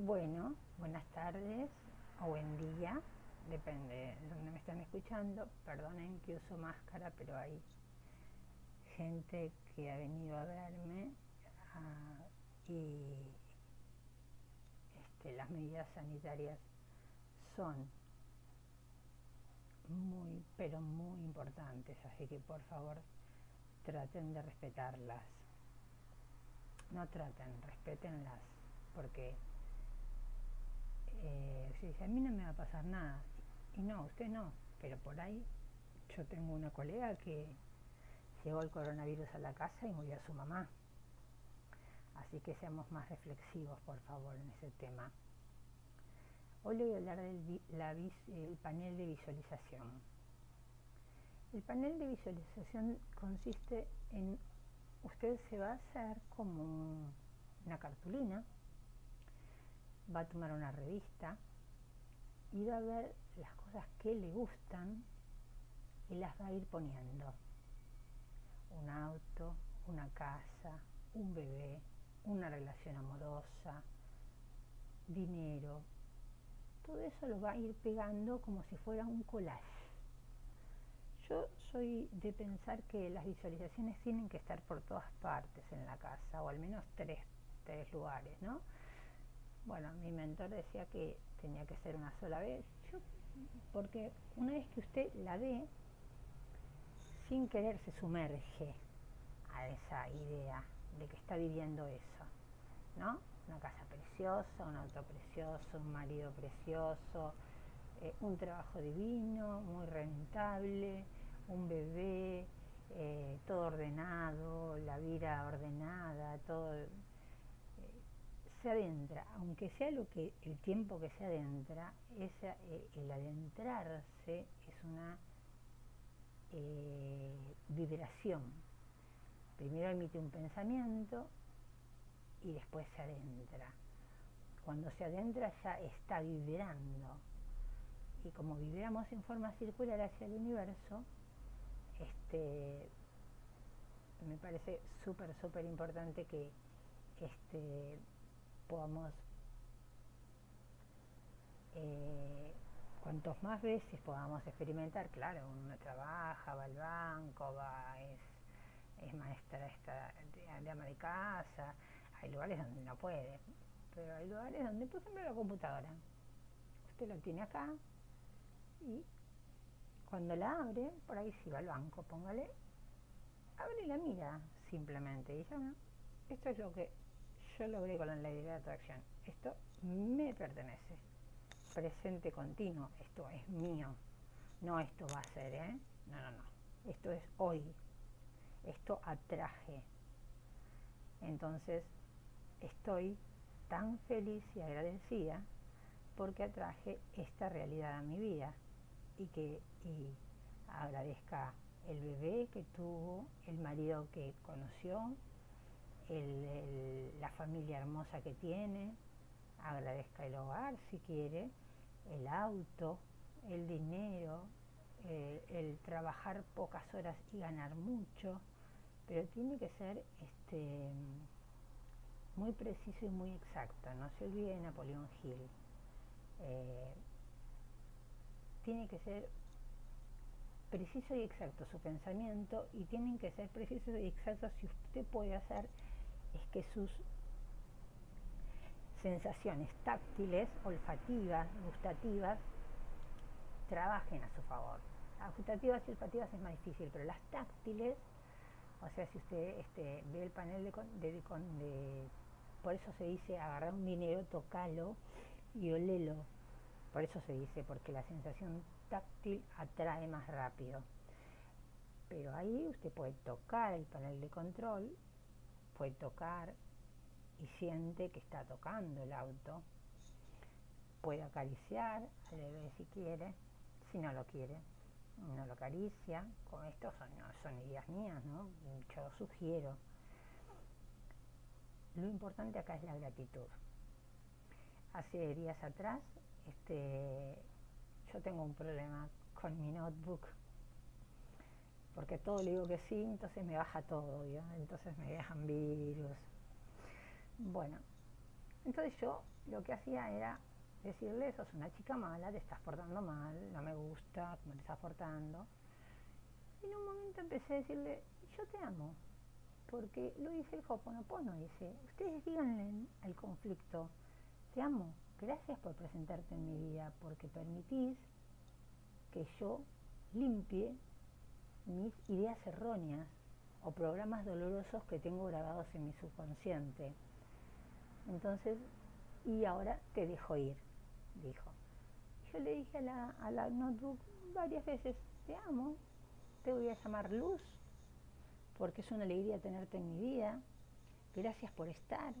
Bueno, buenas tardes o buen día, depende de dónde me están escuchando. Perdonen que uso máscara, pero hay gente que ha venido a verme ah, y este, las medidas sanitarias son muy, pero muy importantes, así que por favor traten de respetarlas. No traten, respétenlas, porque eh, a mí no me va a pasar nada. Y no, usted no, pero por ahí yo tengo una colega que llegó el coronavirus a la casa y murió su mamá. Así que seamos más reflexivos, por favor, en ese tema. Hoy le voy a hablar del panel de visualización. El panel de visualización consiste en, usted se va a hacer como una cartulina va a tomar una revista y va a ver las cosas que le gustan y las va a ir poniendo. Un auto, una casa, un bebé, una relación amorosa, dinero. Todo eso lo va a ir pegando como si fuera un collage. Yo soy de pensar que las visualizaciones tienen que estar por todas partes en la casa, o al menos tres, tres lugares, ¿no? Bueno, mi mentor decía que tenía que ser una sola vez, porque una vez que usted la ve, sin querer se sumerge a esa idea de que está viviendo eso, ¿no? Una casa preciosa, un auto precioso, un marido precioso, eh, un trabajo divino, muy rentable, un bebé, eh, todo ordenado, la vida ordenada, todo se adentra, aunque sea lo que el tiempo que se adentra, esa, eh, el adentrarse es una eh, vibración. Primero emite un pensamiento y después se adentra. Cuando se adentra ya está vibrando. Y como vibramos en forma circular hacia el universo, este, me parece súper, súper importante que este, podamos, eh, cuantos más veces podamos experimentar, claro, uno trabaja, va al banco, va, es, maestra esta, de, de ama de casa, hay lugares donde no puede, pero hay lugares donde, por ejemplo, la computadora, usted lo tiene acá y cuando la abre, por ahí si va al banco, póngale, abre la mira simplemente y ya, esto es lo que yo logré con la ley de atracción. Esto me pertenece. Presente continuo, esto es mío. No esto va a ser, ¿eh? No, no, no. Esto es hoy. Esto atraje. Entonces, estoy tan feliz y agradecida porque atraje esta realidad a mi vida y que agradezca el bebé que tuvo, el marido que conoció, la familia hermosa que tiene, agradezca el hogar si quiere, el auto, el dinero, eh, el trabajar pocas horas y ganar mucho, pero tiene que ser este, muy preciso y muy exacto. No se olvide de Napoleón Hill. Eh, tiene que ser preciso y exacto su pensamiento y tienen que ser precisos y exactos si usted puede hacer es que sus sensaciones táctiles, olfativas, gustativas, trabajen a su favor. Las gustativas y olfativas es más difícil, pero las táctiles, o sea, si usted este, ve el panel de, de, Por eso se dice agarrar un dinero, tocalo y olelo. Por eso se dice, porque la sensación táctil atrae más rápido. Pero ahí usted puede tocar el panel de control puede tocar y siente que está tocando el auto. Puede acariciar al si quiere, si no lo quiere, no lo acaricia. Con esto son, son ideas mías, ¿no? Yo sugiero. Lo importante acá es la gratitud. Hace días atrás, este, yo tengo un problema con mi notebook porque todo le digo que sí, entonces me baja todo, entonces me dejan virus. Bueno, Entonces yo lo que hacía era decirle, sos una chica mala, te estás portando mal, no me gusta cómo te estás portando. Y en un momento empecé a decirle, yo te amo, porque lo dice el Hoponopono, dice, ustedes díganle al conflicto, te amo, gracias por presentarte en mi vida, porque permitís que yo limpie mis ideas erróneas o programas dolorosos que tengo grabados en mi subconsciente. Entonces, y ahora te dejo ir, dijo. Yo le dije a la, a la notebook varias veces, te amo, te voy a llamar luz, porque es una alegría tenerte en mi vida. Gracias por estar,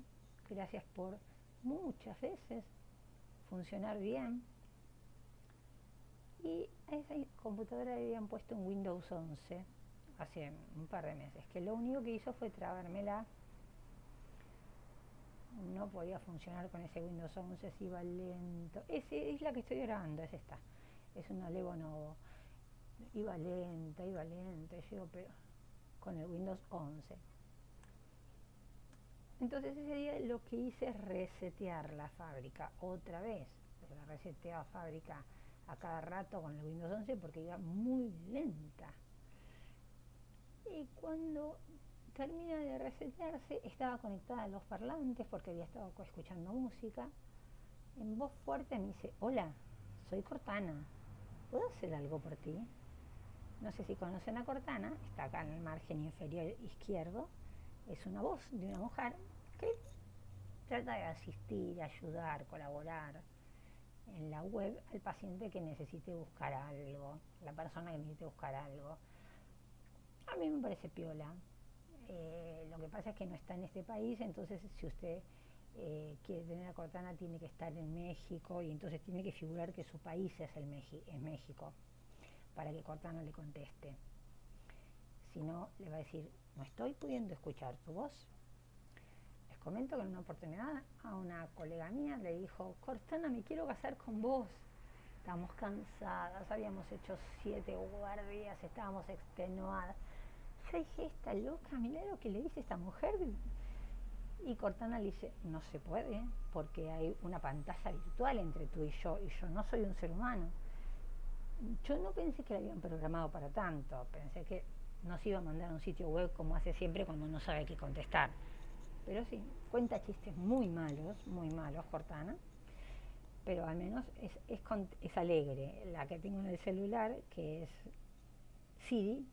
gracias por muchas veces funcionar bien. Y a esa computadora le habían puesto un Windows 11 hace un par de meses, que lo único que hizo fue trabármela. No podía funcionar con ese Windows 11, se iba lento. Ese es la que estoy grabando, es esta. Es una Levonovo. Iba lenta, iba lenta, yo, pero con el Windows 11. Entonces ese día lo que hice es resetear la fábrica otra vez. La reseteé a fábrica a cada rato con el Windows 11 porque iba muy lenta. Y cuando termina de resetearse, estaba conectada a los parlantes porque había estado escuchando música. En voz fuerte me dice, hola, soy Cortana, ¿puedo hacer algo por ti? No sé si conocen a Cortana, está acá en el margen inferior izquierdo. Es una voz de una mujer que trata de asistir, ayudar, colaborar en la web al paciente que necesite buscar algo, la persona que necesite buscar algo. A mí me parece piola. Eh, lo que pasa es que no está en este país, entonces si usted eh, quiere tener a Cortana tiene que estar en México y entonces tiene que figurar que su país es, el es México para que Cortana le conteste. Si no, le va a decir, no estoy pudiendo escuchar tu voz. Comento que en una oportunidad a una colega mía le dijo, Cortana, me quiero casar con vos. Estábamos cansadas, habíamos hecho siete guardias, estábamos extenuadas. Yo dije, esta loca, mira lo que le dice esta mujer. Y Cortana le dice, no se puede, porque hay una pantalla virtual entre tú y yo, y yo no soy un ser humano yo no pensé que la habían programado para tanto, pensé que nos iba a mandar a un sitio web como hace siempre cuando no sabe qué contestar. Pero sí, cuenta chistes muy malos, muy malos, Cortana, pero al menos es, es, alegre. La que tengo en el celular, que es Siri,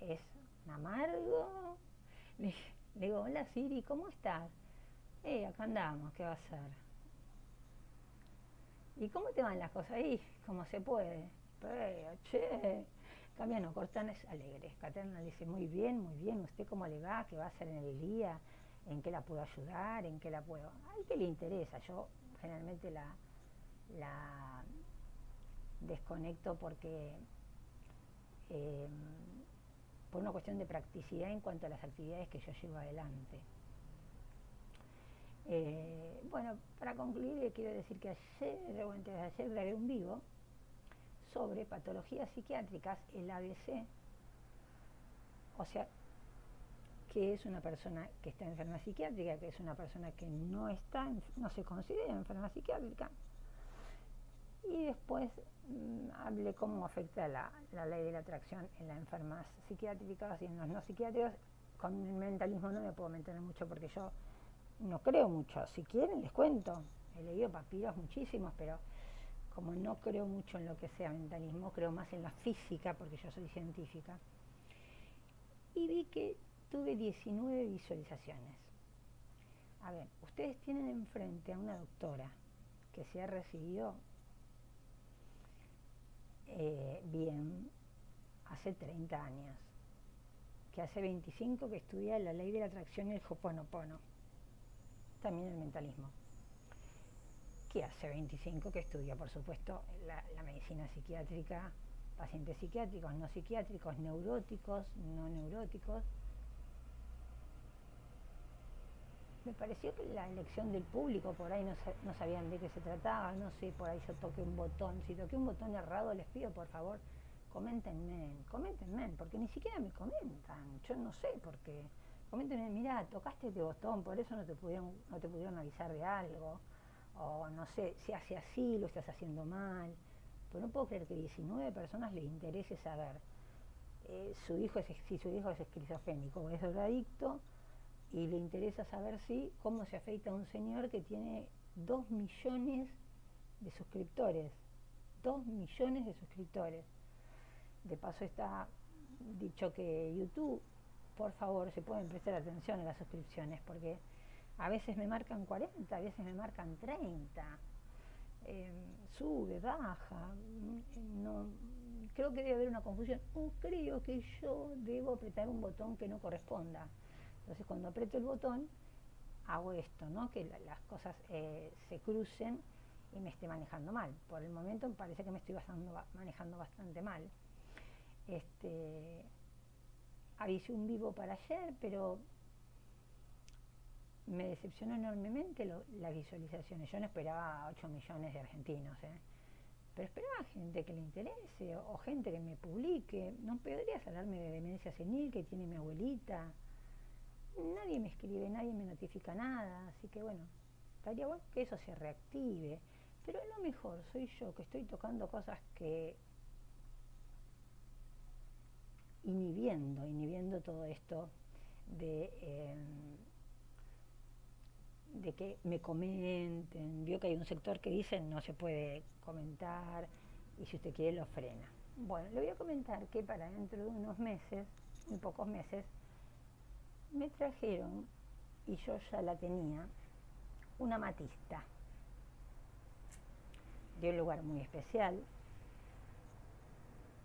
es amargo. Le, digo, hola Siri, ¿cómo estás? Eh, acá andamos, ¿qué va a ser? ¿Y cómo te van las cosas ahí? Como se puede pero, che, Camiano Cortana es alegre. Caterina le dice, muy bien, muy bien, ¿usted cómo le va? ¿Qué va a hacer en el día? ¿En qué la puedo ayudar? ¿En qué la puedo...? Ay, qué le interesa. Yo generalmente la, la desconecto porque... Em, por una cuestión de practicidad en cuanto a las actividades que yo llevo adelante. Eh, bueno, para concluir, quiero decir que ayer, o antes de ayer, grabé un vivo sobre patologías psiquiátricas, el ABC, o sea, que es una persona que está enferma psiquiátrica, que es una persona que no está, no se considera enferma psiquiátrica. Y después mm, hablé cómo afecta la, la, ley de la atracción en las enfermas psiquiátricas y en los no psiquiátricos. Con el mentalismo no me puedo meter mucho porque yo no creo mucho. Si quieren les cuento. He leído papiros muchísimos, pero como no creo mucho en lo que sea mentalismo, creo más en la física, porque yo soy científica, y vi que tuve 19 visualizaciones. A ver, ustedes tienen enfrente a una doctora que se ha recibido eh, bien hace 30 años, que hace 25 que estudia la ley de la atracción y el Hoponopono, también el mentalismo que hace 25 que estudia, por supuesto, la, medicina psiquiátrica, pacientes psiquiátricos, no psiquiátricos, neuróticos, no neuróticos. Me pareció que la elección del público, por ahí no, no sabían de qué se trataba, no sé, por ahí yo toqué un botón. Si toqué un botón errado, les pido por favor, coméntenme, coméntenme, porque ni siquiera me comentan. Yo no sé, porque coméntenme, mira, tocaste este botón, por eso no te pudieron, no te pudieron avisar de algo, o no sé, si hace así, lo estás haciendo mal. Pero no puedo creer que 19 personas les interese saber eh, su hijo es, si su hijo es esquizofrénico o es drogadicto, y le interesa saber si cómo se afecta a un señor que tiene 2 millones de suscriptores. 2 millones de suscriptores. De paso está dicho que YouTube, por favor, se pueden prestar atención a las suscripciones, porque a veces me marcan 40, a veces me marcan 30. Em, sube, baja, no, creo que debe haber una confusión, o creo que yo debo apretar un botón que no corresponda. Entonces cuando aprieto el botón, hago esto, ¿no? que las cosas eh, se crucen y me esté manejando mal. Por el momento me parece que me estoy manejando bastante mal. Este, avisé un vivo para ayer, pero me decepcionó enormemente las visualizaciones. Yo no esperaba 8 millones de argentinos, ¿eh? pero esperaba gente que le interese o, gente que me publique. No podrías hablarme de demencia senil que tiene mi abuelita. Nadie me escribe, nadie me notifica nada, así que bueno, estaría bueno que eso se reactive. Pero lo mejor soy yo que estoy tocando cosas que inhibiendo, inhibiendo todo esto de, em, de que me comenten. Vio que hay un sector que dice no se puede comentar y si usted quiere lo frena. Bueno, le voy a comentar que para dentro de unos meses, muy pocos meses, me trajeron, y yo ya la tenía, una matista de un lugar muy especial,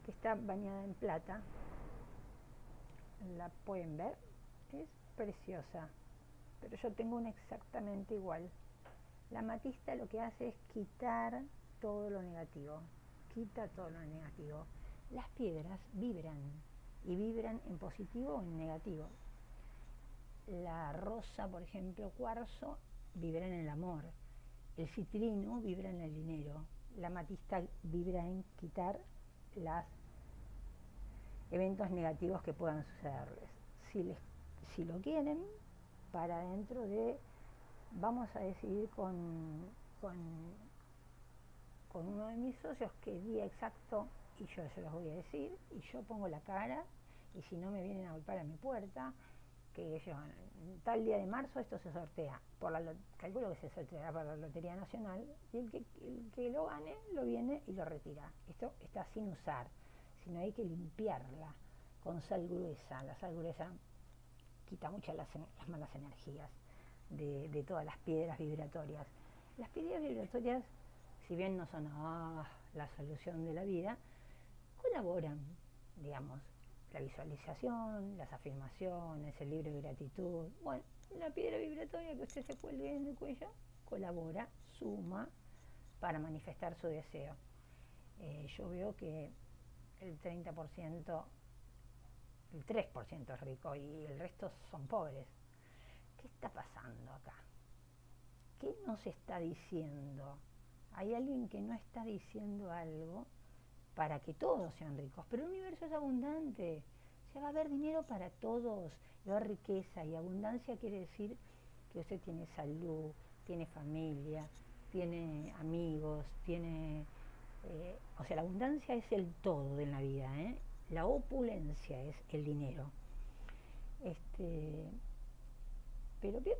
que está bañada en plata. La pueden ver, es preciosa, pero yo tengo una exactamente igual. La matista lo que hace es quitar todo lo negativo, quita todo lo negativo. Las piedras vibran y vibran en positivo o en negativo. La rosa, por ejemplo, cuarzo, vibra en el amor el citrino vibra en el dinero, la matista vibra en quitar los eventos negativos que puedan sucederles. Si, si lo quieren, para dentro de, vamos a decidir con, con, con uno de mis socios qué día exacto, y yo se los voy a decir, y yo pongo la cara, y si no me vienen a golpear a mi puerta, que ellos, tal día de marzo esto se sortea, por la, calculo que se sorteará para la Lotería Nacional, y el que, el que lo gane lo viene y lo retira. Esto está sin usar, sino hay que limpiarla con sal gruesa. La sal gruesa quita muchas las, malas energías de, todas las piedras vibratorias. Las piedras vibratorias, si bien no son ah, la solución de la vida, colaboran, digamos, la visualización, las afirmaciones, el libro de gratitud. Bueno, la piedra vibratoria que usted se cuelgue en el cuello colabora, suma para manifestar su deseo. Eh, yo veo que el 30%, el 3% es rico y el resto son pobres. ¿Qué está pasando acá? ¿Qué nos está diciendo? Hay alguien que no está diciendo algo para que todos sean ricos, pero el universo es abundante, se va a haber dinero para todos, la riqueza. Y abundancia quiere decir que usted tiene salud, tiene familia, tiene amigos, tiene... Eh, o sea, la abundancia es el todo de la vida, ¿eh? la opulencia es el dinero. Este, pero vio,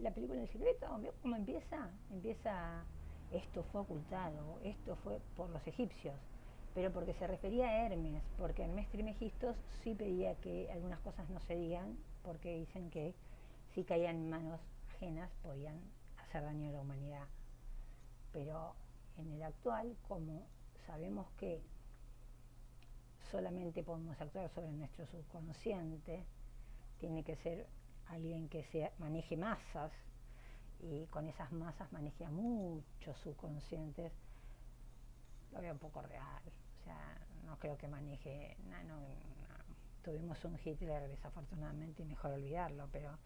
la, película El secreto, vio cómo empieza, empieza, esto fue ocultado, esto fue por los egipcios pero porque se refería a Hermes, porque Hermes Trimegistos sí pedía que algunas cosas no se digan, porque dicen que si caían en manos ajenas podían hacer daño a la humanidad. Pero en el actual, como sabemos que solamente podemos actuar sobre nuestro subconsciente, tiene que ser alguien que se maneje masas y con esas masas maneje a muchos subconscientes, lo veo un poco real. No creo que maneje, tuvimos un Hitler desafortunadamente y mejor olvidarlo, pero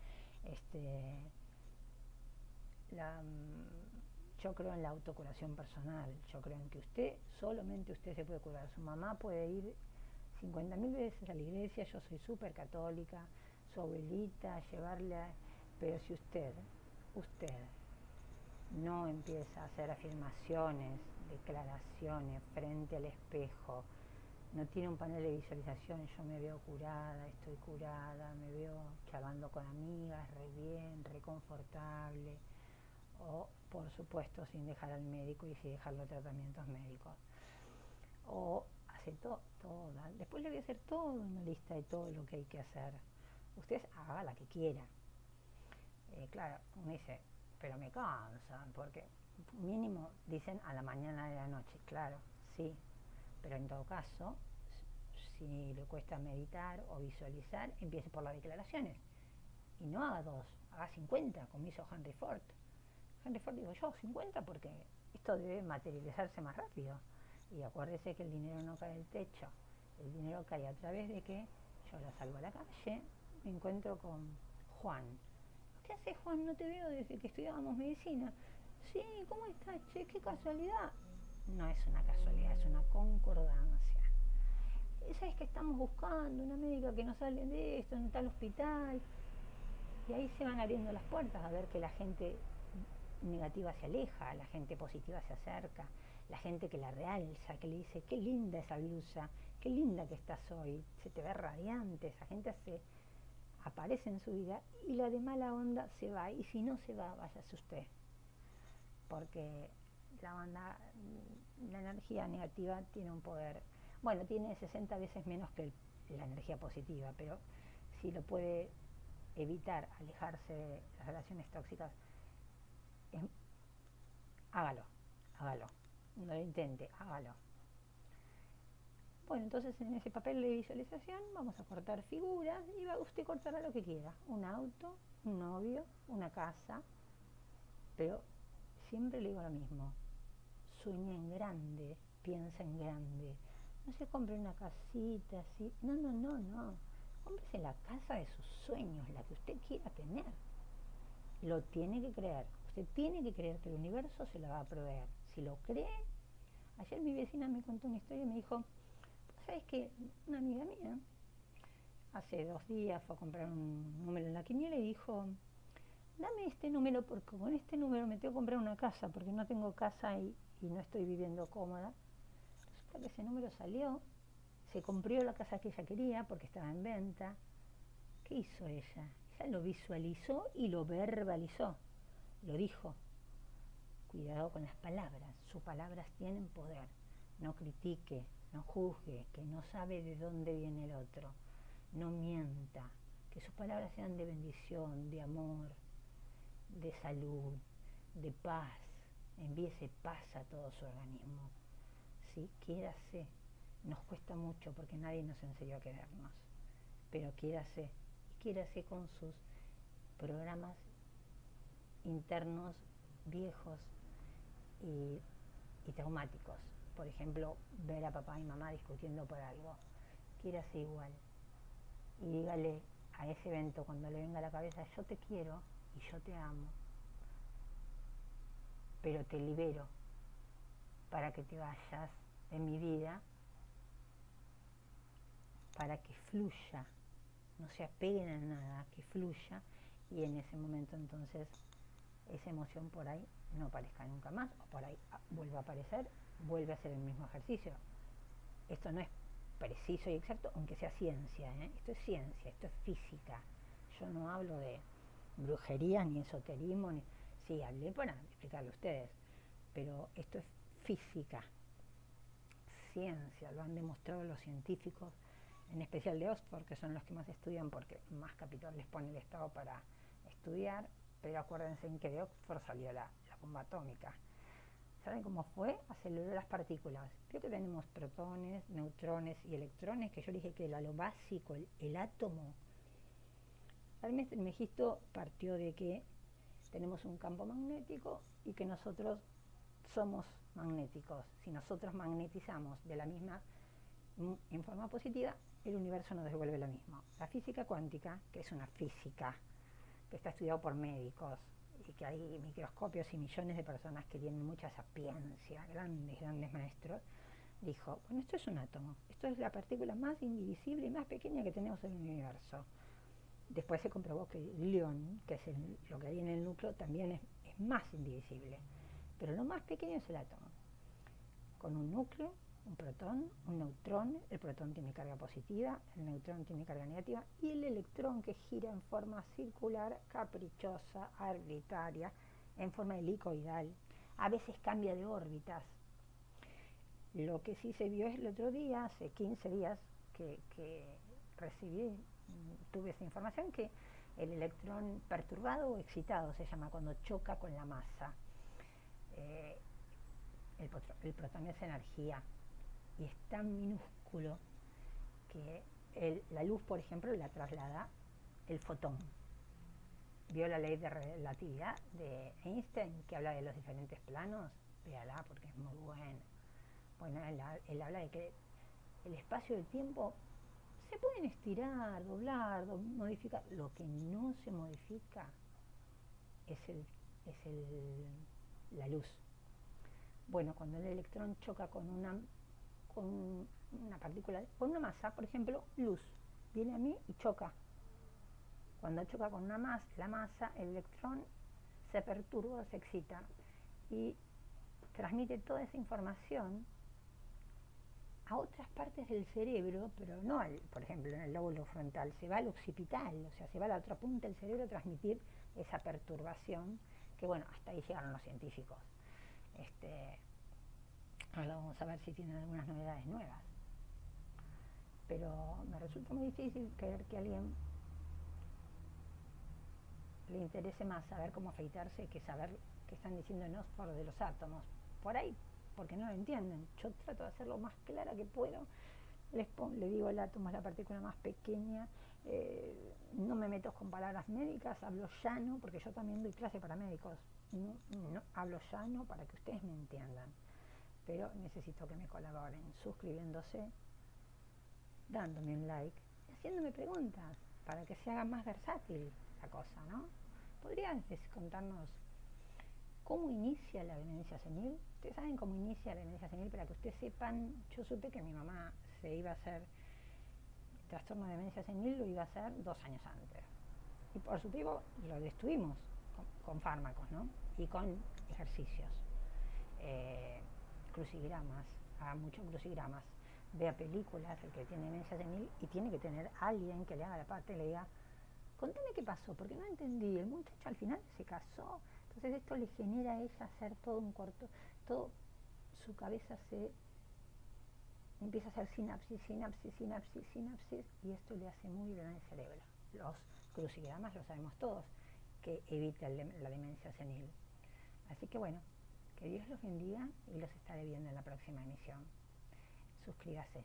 este, mm, yo creo en la autocuración personal, yo creo en que usted, solamente usted se puede curar, su mamá puede ir 50.000 veces a la iglesia, yo soy súper católica, su abuelita, llevarle, pero si usted, usted no empieza a hacer afirmaciones, declaraciones frente al espejo, no tiene un panel de visualización, yo me veo curada, estoy curada, me veo charlando con amigas, re bien, reconfortable, o por supuesto sin dejar al médico y sin dejar los tratamientos médicos. O hace todo, después le voy a hacer toda una lista de todo lo que hay que hacer. Usted haga la que quiera. Eh, claro, uno dice, pero me cansan, porque mínimo dicen a la mañana de la noche, claro, sí, pero en todo caso, si le cuesta meditar o visualizar, empiece por las declaraciones. Y no haga dos, haga 50, como hizo Henry Ford. Henry Ford digo yo, 50 porque esto debe materializarse más rápido. Y acuérdese que el dinero no cae del techo, el dinero cae a través de que yo la salgo a la calle, me encuentro con Juan, ¿Qué haces, Juan? No te veo desde que estudiábamos medicina. Sí, ¿cómo estás? Che, qué casualidad. No es una casualidad, es una concordancia. ¿Sabes que estamos buscando una médica que nos sale de esto, en tal hospital? Y ahí se van abriendo las puertas a ver que la gente negativa se aleja, la gente positiva se acerca, la gente que la realza, que le dice, qué linda esa blusa, qué linda que estás hoy, se te ve radiante, esa gente hace aparece en su vida y la de mala onda se va. Y si no se va, váyase usted. Porque la onda, la energía negativa tiene un poder, bueno, tiene 60 veces menos que la energía positiva, pero si lo puede evitar, alejarse de las relaciones tóxicas, hágalo, hágalo. No lo intente, hágalo. Bueno, entonces en ese papel de visualización vamos a cortar figuras y va usted cortará lo que quiera. Un auto, un novio, una casa. Pero siempre le digo lo mismo. Sueña en grande, piensa en grande. No se compre una casita así. No, no, no, no. Cómprese la casa de sus sueños, la que usted quiera tener. Lo tiene que creer. Usted tiene que creer que el universo se la va a proveer. Si lo cree, ayer mi vecina me contó una historia y me dijo, ¿Sabes qué? Una amiga mía hace dos días fue a comprar un número en la quiniela y dijo, dame este número porque con este número me tengo que comprar una casa porque no tengo casa y, no estoy viviendo cómoda. Resulta que ese número salió, se compró la casa que ella quería porque estaba en venta. ¿Qué hizo ella? Ella lo visualizó y lo verbalizó, lo dijo. Cuidado con las palabras, sus palabras tienen poder. No critique, no juzgue, que no sabe de dónde viene el otro, no mienta, que sus palabras sean de bendición, de amor, de salud, de paz, envíese paz a todo su organismo. ¿Sí? Quiérase, nos cuesta mucho porque nadie nos enseñó a querernos, pero quiérase, y quiérase con sus programas internos viejos y traumáticos por ejemplo, ver a papá y mamá discutiendo por algo, ser igual. Y dígale a ese evento cuando le venga a la cabeza, yo te quiero y yo te amo, pero te libero para que te vayas de mi vida, para que fluya, no se apeguen a nada, que fluya y en ese momento entonces esa emoción por ahí no aparezca nunca más o por ahí vuelva a aparecer vuelve a hacer el mismo ejercicio. Esto no es preciso y exacto, aunque sea ciencia. ¿eh? Esto es ciencia, esto es física. Yo no hablo de brujería ni esoterismo. Ni... Sí, hablé para explicarlo a ustedes, pero esto es física, ciencia, lo han demostrado los científicos, en especial de Oxford, que son los que más estudian porque más capital les pone el Estado para estudiar, pero acuérdense en que de Oxford salió la bomba atómica. ¿Saben cómo fue? Aceleró las partículas. Creo que tenemos protones, neutrones y electrones, que yo dije que era lo básico, el, átomo. Hermes Megisto partió de que tenemos un campo magnético y que nosotros somos magnéticos. Si nosotros magnetizamos de la misma, en forma positiva, el universo nos devuelve lo mismo. La física cuántica, que es una física que está estudiado por médicos, y que hay microscopios y millones de personas que tienen mucha sapiencia, grandes, grandes maestros, dijo, bueno, esto es un átomo, esto es la partícula más indivisible y más pequeña que tenemos en el universo. Después se comprobó que el glión, que es lo que hay en el núcleo, también es, más indivisible. Pero lo más pequeño es el átomo. Con un núcleo, un protón, un neutrón, el protón tiene carga positiva, el neutrón tiene carga negativa y el electrón que gira en forma circular, caprichosa, arbitraria, en forma helicoidal. A veces cambia de órbitas. Lo que sí se vio es el otro día, hace 15 días, que, recibí, tuve esa información, que el electrón perturbado o excitado se llama cuando choca con la masa. Eh, el, el protón es energía, y es tan minúsculo que la luz, por ejemplo, la traslada el fotón. Vio la ley de relatividad de Einstein, que habla de los diferentes planos, véala porque es muy buena. Bueno, él, habla de que el espacio del tiempo pueden estirar, doblar, modificar. Lo que no se modifica es, el, es el, la luz. Bueno, cuando el electrón choca con una con una partícula, con una masa, por ejemplo, luz, viene a mí y choca. Cuando choca con una masa, la masa, el electrón se perturba, se excita y transmite toda esa información a otras partes del cerebro, pero no, al, por ejemplo, en el lóbulo frontal, se va al occipital, o sea, se va a la otra punta del cerebro a transmitir esa perturbación, que bueno, hasta ahí llegaron los científicos. Este, Ahora vamos a ver si tienen algunas novedades nuevas. Pero me resulta muy difícil creer que a alguien le interese más saber cómo afeitarse que saber qué están diciendo en Oxford de los átomos. Por ahí, porque no lo entienden. Yo trato de hacerlo más clara que puedo. Les le digo el átomo es la partícula más pequeña. Eh, no me meto con palabras médicas, hablo llano, porque yo también doy clase para médicos. no, hablo llano para que ustedes me entiendan pero necesito que me colaboren suscribiéndose, dándome un like haciéndome preguntas para que se haga más versátil la cosa, ¿no? ¿Podrías contarnos cómo inicia la demencia senil? Ustedes saben cómo inicia la demencia senil, para que ustedes sepan, yo supe que mi mamá se iba a hacer trastorno de demencia senil, lo iba a hacer dos años antes. Y por su tiempo lo destruimos con, fármacos, ¿no? Y con ejercicios. Eh, crucigramas, haga muchos crucigramas, vea películas, el que tiene demencia senil, y tiene que tener alguien que le haga la parte y le diga, contame qué pasó, porque no entendí, el muchacho al final se casó, entonces esto le genera a ella hacer todo un corto, todo, su cabeza se empieza a hacer sinapsis, sinapsis, sinapsis, sinapsis, y esto le hace muy bien al cerebro. Los crucigramas lo sabemos todos, que evita la demencia senil. Así que bueno, que Dios los bendiga y los estaré viendo en la próxima emisión. Suscríbase.